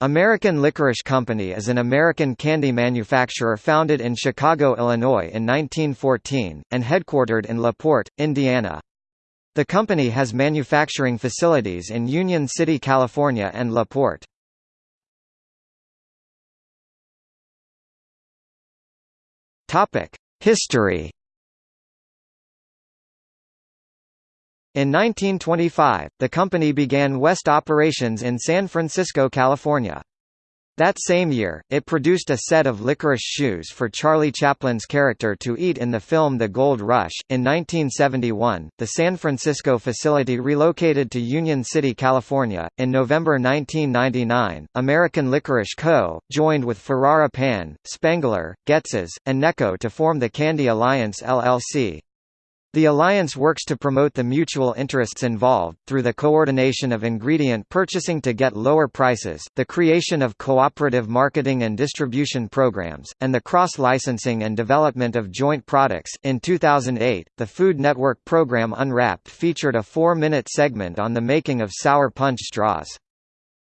American Licorice Company is an American candy manufacturer founded in Chicago, Illinois in 1914, and headquartered in La Porte, Indiana. The company has manufacturing facilities in Union City, California and La Porte. History In 1925, the company began West operations in San Francisco, California. That same year, it produced a set of licorice shoes for Charlie Chaplin's character to eat in the film The Gold Rush. In 1971, the San Francisco facility relocated to Union City, California. In November 1999, American Licorice Co. joined with Ferrara Pan, Spangler, Goetzes, and Necco to form the Candy Alliance LLC. The alliance works to promote the mutual interests involved, through the coordination of ingredient purchasing to get lower prices, the creation of cooperative marketing and distribution programs, and the cross-licensing and development of joint products. In 2008, the Food Network program Unwrapped featured a four-minute segment on the making of sour punch straws.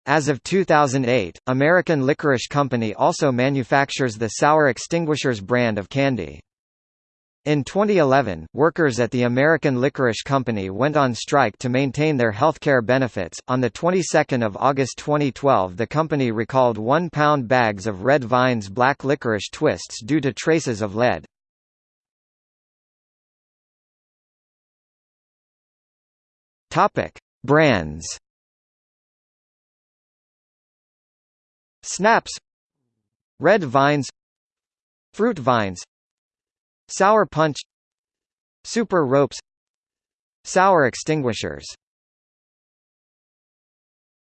As of 2008, American Licorice Company also manufactures the Sour Extinguishers brand of candy. In 2011, workers at the American Licorice Company went on strike to maintain their healthcare benefits. On the 22nd of August 2012, the company recalled 1-pound bags of Red Vines black licorice twists due to traces of lead. Topic: Brands. Snaps Red Vines Fruit Vines Sour Punch. Super Ropes. Sour Extinguishers